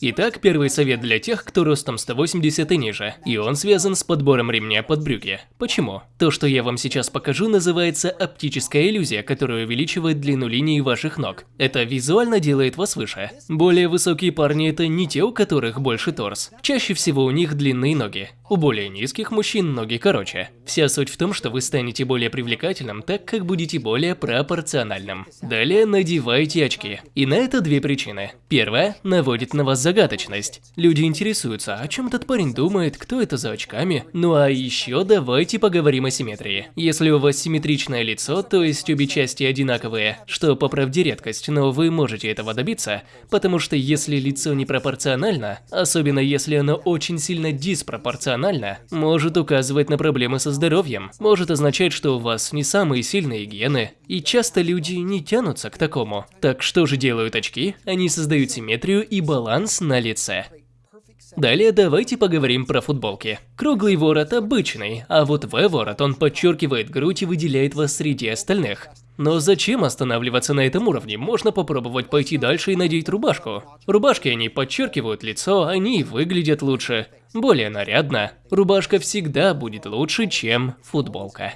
Итак, первый совет для тех, кто ростом 180 и ниже, и он связан с подбором ремня под брюки. Почему? То, что я вам сейчас покажу, называется оптическая иллюзия, которая увеличивает длину линии ваших ног. Это визуально делает вас выше. Более высокие парни это не те, у которых больше торс. Чаще всего у них длинные ноги. У более низких мужчин ноги короче. Вся суть в том, что вы станете более привлекательным, так как будете более пропорциональным. Далее надевайте очки. И на это две причины. Первая – наводит на вас загадочность. Люди интересуются, о чем этот парень думает, кто это за очками. Ну а еще давайте поговорим о симметрии. Если у вас симметричное лицо, то есть обе части одинаковые, что по правде редкость, но вы можете этого добиться, потому что если лицо непропорционально, особенно если оно очень сильно диспропорционально, эмоционально, может указывать на проблемы со здоровьем, может означать, что у вас не самые сильные гены, и часто люди не тянутся к такому. Так что же делают очки? Они создают симметрию и баланс на лице. Далее давайте поговорим про футболки. Круглый ворот обычный, а вот V-ворот он подчеркивает грудь и выделяет вас среди остальных. Но зачем останавливаться на этом уровне? Можно попробовать пойти дальше и надеть рубашку. Рубашки они подчеркивают лицо, они выглядят лучше более нарядно, рубашка всегда будет лучше, чем футболка.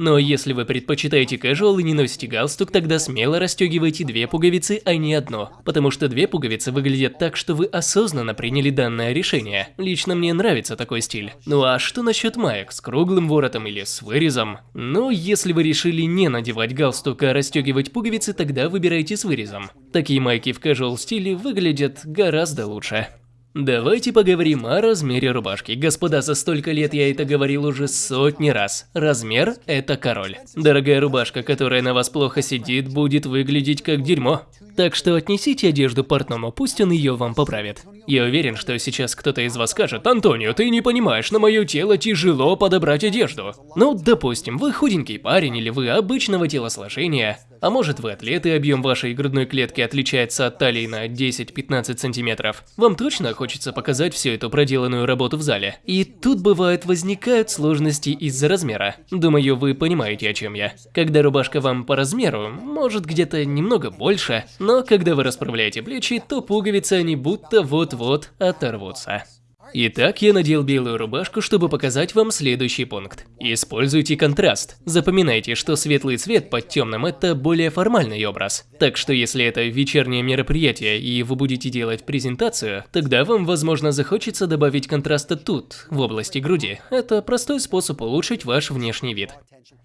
Но если вы предпочитаете casual и не носите галстук, тогда смело расстегивайте две пуговицы, а не одну. Потому что две пуговицы выглядят так, что вы осознанно приняли данное решение. Лично мне нравится такой стиль. Ну а что насчет маек, с круглым воротом или с вырезом? Ну, если вы решили не надевать галстук, а расстегивать пуговицы, тогда выбирайте с вырезом. Такие майки в casual стиле выглядят гораздо лучше. Давайте поговорим о размере рубашки. Господа, за столько лет я это говорил уже сотни раз. Размер – это король. Дорогая рубашка, которая на вас плохо сидит, будет выглядеть как дерьмо. Так что отнесите одежду портному, пусть он ее вам поправит. Я уверен, что сейчас кто-то из вас скажет, Антонио, ты не понимаешь, на мое тело тяжело подобрать одежду. Ну, допустим, вы худенький парень или вы обычного телосложения, а может вы атлет и объем вашей грудной клетки отличается от талии на 10-15 сантиметров. Вам точно хочется показать всю эту проделанную работу в зале. И тут бывает возникают сложности из-за размера. Думаю, вы понимаете, о чем я. Когда рубашка вам по размеру, может где-то немного больше, но когда вы расправляете плечи, то пуговицы они будто вот-вот оторвутся. Итак, я надел белую рубашку, чтобы показать вам следующий пункт. Используйте контраст. Запоминайте, что светлый цвет под темным – это более формальный образ. Так что если это вечернее мероприятие и вы будете делать презентацию, тогда вам, возможно, захочется добавить контраста тут, в области груди. Это простой способ улучшить ваш внешний вид.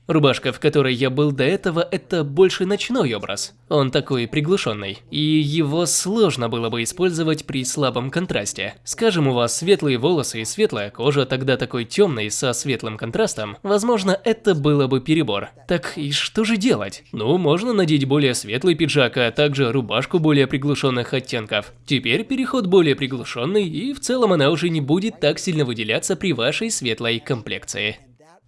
Рубашка, в которой я был до этого, это больше ночной образ. Он такой приглушенный, и его сложно было бы использовать при слабом контрасте. Скажем, у вас светлые волосы и светлая кожа, тогда такой темный со светлым контрастом, возможно, это было бы перебор. Так и что же делать? Ну, можно надеть более светлый пиджак, а также рубашку более приглушенных оттенков. Теперь переход более приглушенный, и в целом она уже не будет так сильно выделяться при вашей светлой комплекции.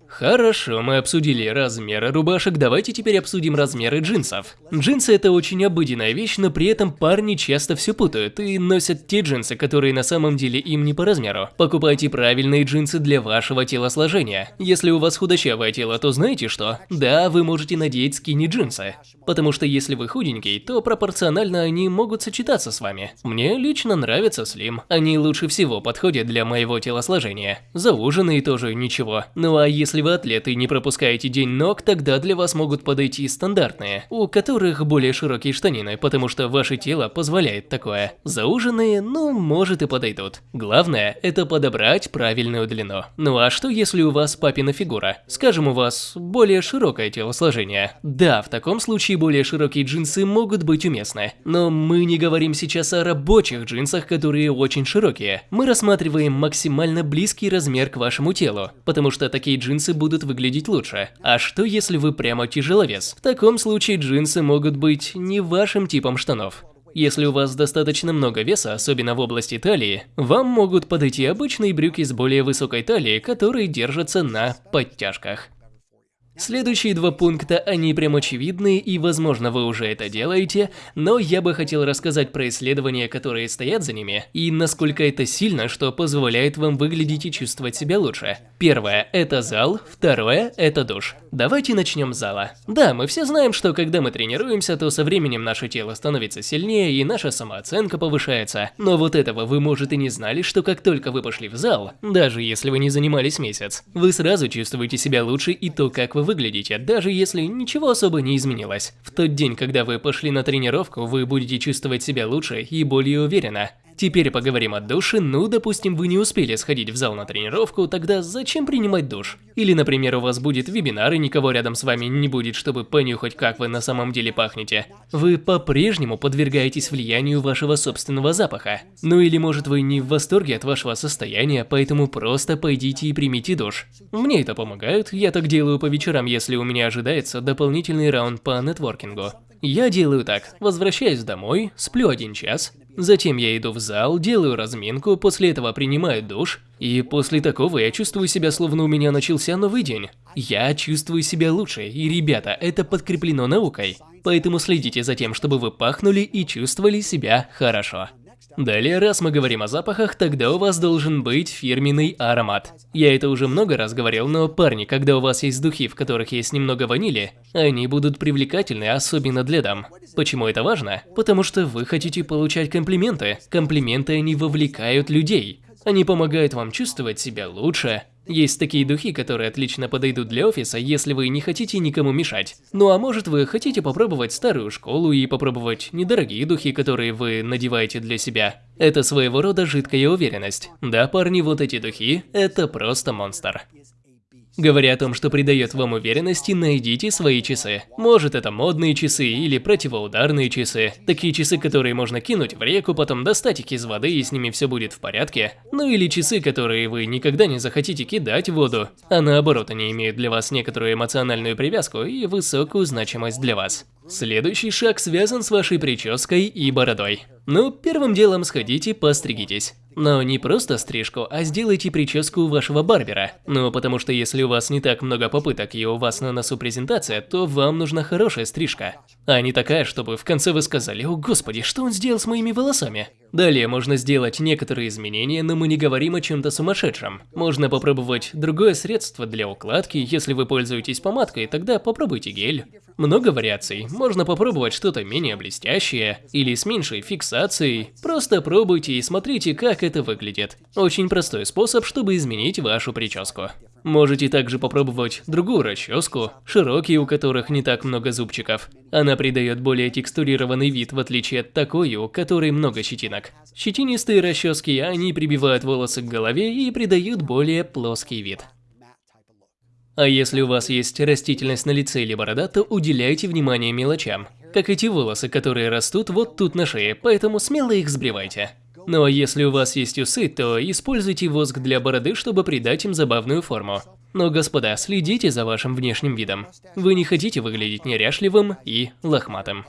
Хорошо, мы обсудили размеры рубашек, давайте теперь обсудим размеры джинсов. Джинсы это очень обыденная вещь, но при этом парни часто все путают и носят те джинсы, которые на самом деле им не по размеру. Покупайте правильные джинсы для вашего телосложения. Если у вас худощавое тело, то знаете что? Да, вы можете надеть скини джинсы. Потому что если вы худенький, то пропорционально они могут сочетаться с вами. Мне лично нравится слим. Они лучше всего подходят для моего телосложения. Зауженные тоже ничего. Ну а если вы атлет и не пропускаете день ног, тогда для вас могут подойти стандартные, у которых более широкие штанины, потому что ваше тело позволяет такое. Зауженные, ну, может и подойдут. Главное, это подобрать правильную длину. Ну а что если у вас папина фигура? Скажем, у вас более широкое телосложение. Да, в таком случае более широкие джинсы могут быть уместны. Но мы не говорим сейчас о рабочих джинсах, которые очень широкие. Мы рассматриваем максимально близкий размер к вашему телу, потому что такие джинсы будут выглядеть лучше. А что если вы прямо тяжеловес? В таком случае джинсы могут быть не вашим типом штанов. Если у вас достаточно много веса, особенно в области талии, вам могут подойти обычные брюки с более высокой талией, которые держатся на подтяжках. Следующие два пункта, они прям очевидны и возможно вы уже это делаете, но я бы хотел рассказать про исследования, которые стоят за ними, и насколько это сильно, что позволяет вам выглядеть и чувствовать себя лучше. Первое – это зал, второе – это душ. Давайте начнем с зала. Да, мы все знаем, что когда мы тренируемся, то со временем наше тело становится сильнее и наша самооценка повышается. Но вот этого вы, может, и не знали, что как только вы пошли в зал, даже если вы не занимались месяц, вы сразу чувствуете себя лучше и то, как вы выглядите, даже если ничего особо не изменилось. В тот день, когда вы пошли на тренировку, вы будете чувствовать себя лучше и более уверенно. Теперь поговорим о душе, ну, допустим, вы не успели сходить в зал на тренировку, тогда зачем принимать душ? Или, например, у вас будет вебинар и никого рядом с вами не будет, чтобы понюхать, как вы на самом деле пахнете. Вы по-прежнему подвергаетесь влиянию вашего собственного запаха. Ну или может вы не в восторге от вашего состояния, поэтому просто пойдите и примите душ. Мне это помогает, я так делаю по вечерам, если у меня ожидается дополнительный раунд по нетворкингу. Я делаю так, возвращаюсь домой, сплю один час, Затем я иду в зал, делаю разминку, после этого принимаю душ, и после такого я чувствую себя, словно у меня начался новый день. Я чувствую себя лучше, и ребята, это подкреплено наукой. Поэтому следите за тем, чтобы вы пахнули и чувствовали себя хорошо. Далее, раз мы говорим о запахах, тогда у вас должен быть фирменный аромат. Я это уже много раз говорил, но парни, когда у вас есть духи, в которых есть немного ванили, они будут привлекательны, особенно для дам. Почему это важно? Потому что вы хотите получать комплименты. Комплименты они вовлекают людей. Они помогают вам чувствовать себя лучше, есть такие духи, которые отлично подойдут для офиса, если вы не хотите никому мешать. Ну а может вы хотите попробовать старую школу и попробовать недорогие духи, которые вы надеваете для себя. Это своего рода жидкая уверенность. Да, парни, вот эти духи – это просто монстр. Говоря о том, что придает вам уверенности, найдите свои часы. Может это модные часы или противоударные часы. Такие часы, которые можно кинуть в реку, потом достать их из воды и с ними все будет в порядке. Ну или часы, которые вы никогда не захотите кидать в воду. А наоборот, они имеют для вас некоторую эмоциональную привязку и высокую значимость для вас. Следующий шаг связан с вашей прической и бородой. Ну, первым делом сходите, постригитесь. Но не просто стрижку, а сделайте прическу вашего барбера. Ну, потому что если у вас не так много попыток и у вас на носу презентация, то вам нужна хорошая стрижка. А не такая, чтобы в конце вы сказали, о господи, что он сделал с моими волосами? Далее можно сделать некоторые изменения, но мы не говорим о чем-то сумасшедшем. Можно попробовать другое средство для укладки, если вы пользуетесь помадкой, тогда попробуйте гель. Много вариаций, можно попробовать что-то менее блестящее или с меньшей фиксацией. Просто пробуйте и смотрите, как это выглядит. Очень простой способ, чтобы изменить вашу прическу. Можете также попробовать другую расческу, широкие, у которых не так много зубчиков. Она придает более текстурированный вид, в отличие от такой, у которой много щетинок. Щетинистые расчески, они прибивают волосы к голове и придают более плоский вид. А если у вас есть растительность на лице или борода, то уделяйте внимание мелочам. Как эти волосы, которые растут вот тут на шее, поэтому смело их сбривайте. Но если у вас есть усы, то используйте воск для бороды, чтобы придать им забавную форму. Но, господа, следите за вашим внешним видом. Вы не хотите выглядеть неряшливым и лохматым.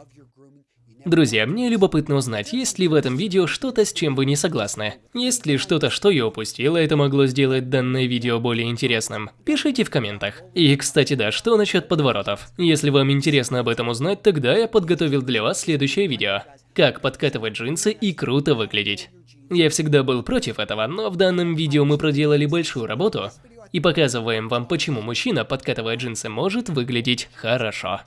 Друзья, мне любопытно узнать, есть ли в этом видео что-то, с чем вы не согласны. Есть ли что-то, что я упустил, и это могло сделать данное видео более интересным? Пишите в комментах. И, кстати, да, что насчет подворотов? Если вам интересно об этом узнать, тогда я подготовил для вас следующее видео как подкатывать джинсы и круто выглядеть. Я всегда был против этого, но в данном видео мы проделали большую работу и показываем вам, почему мужчина, подкатывая джинсы, может выглядеть хорошо.